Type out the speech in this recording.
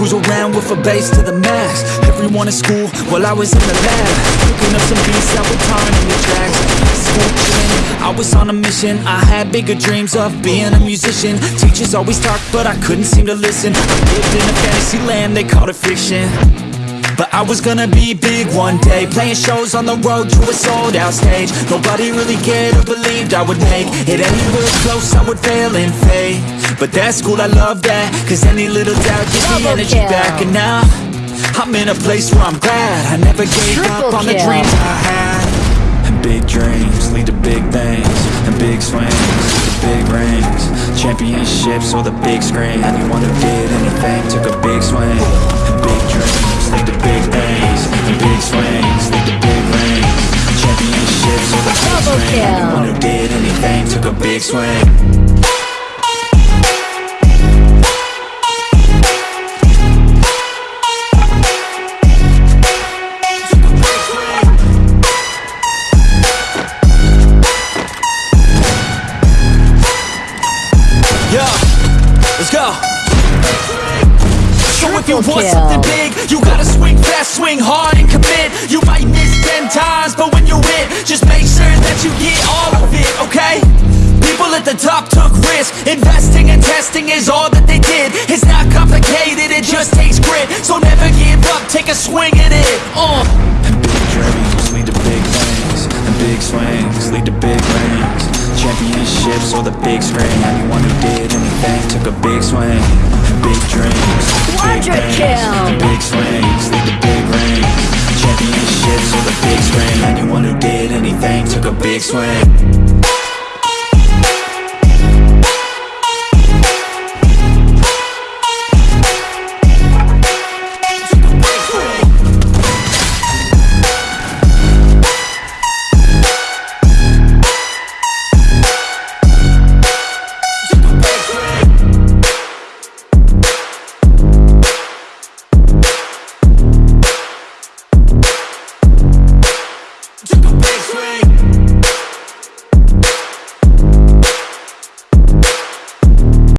with a bass to the max. Everyone in school while I was in the lab. Cooking up some beats that would turn into tracks. School I was on a mission. I had bigger dreams of being a musician. Teachers always talked but I couldn't seem to listen. I lived in a fantasy land, they called it fiction. But I was gonna be big one day. Playing shows on the road to a sold out stage. Nobody really cared or believed I would make It anywhere close I would fail in fade But that's cool, I love that. Cause any little doubt gives me energy back. And now I'm in a place where I'm glad. I never gave up on the dreams I had. And big dreams lead to big things And big swings lead to big rings. Championships or the big screen. Anyone who did anything. Took a big swing. And big dreams lead to big things And big swings lead to big rings. Championships or the big screen. Anyone who did anything. Took a big swing if you Triple want kill. something big, you gotta swing fast, swing hard, and commit. You might miss ten times, but when you hit, just make sure that you get all of it, okay? People at the top took risks. Investing and testing is all that they did. It's not complicated, it just takes grit. So never give up, take a swing at it. Uh. And big dreams lead to big things, and big swings lead to big rings. Championships or the big screen. Anyone who did anything took a big swing. Big dreams lead to big Quadra kill. big swings lead to big rings. Championships or the big screen. Anyone who did anything took a big swing.